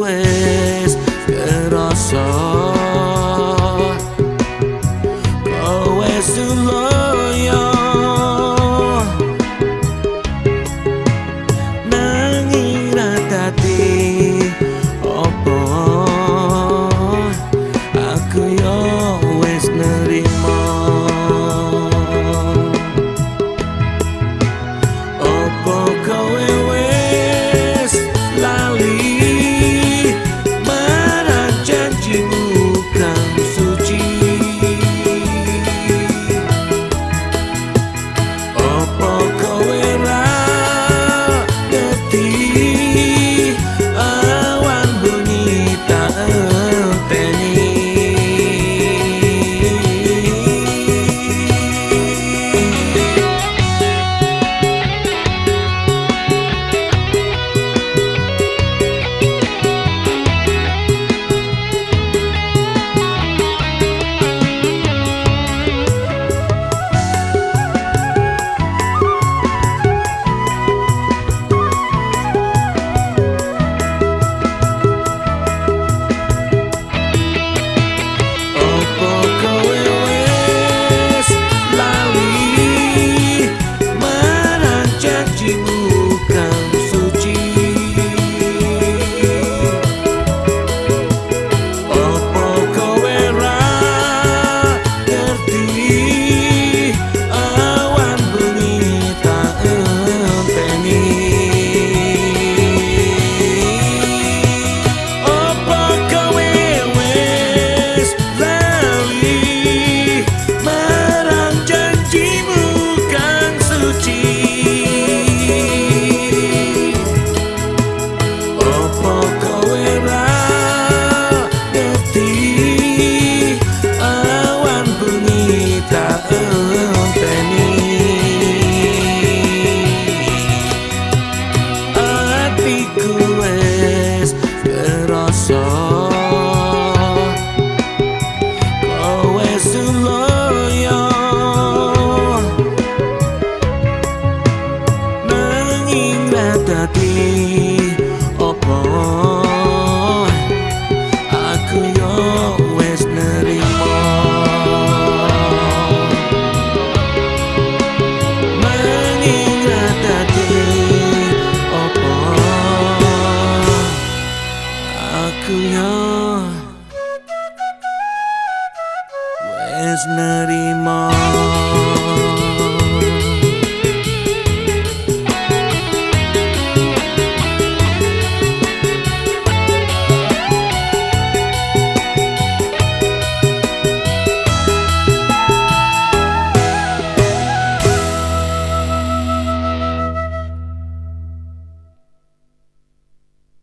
wes kerasa Terima kasih. imaginary mall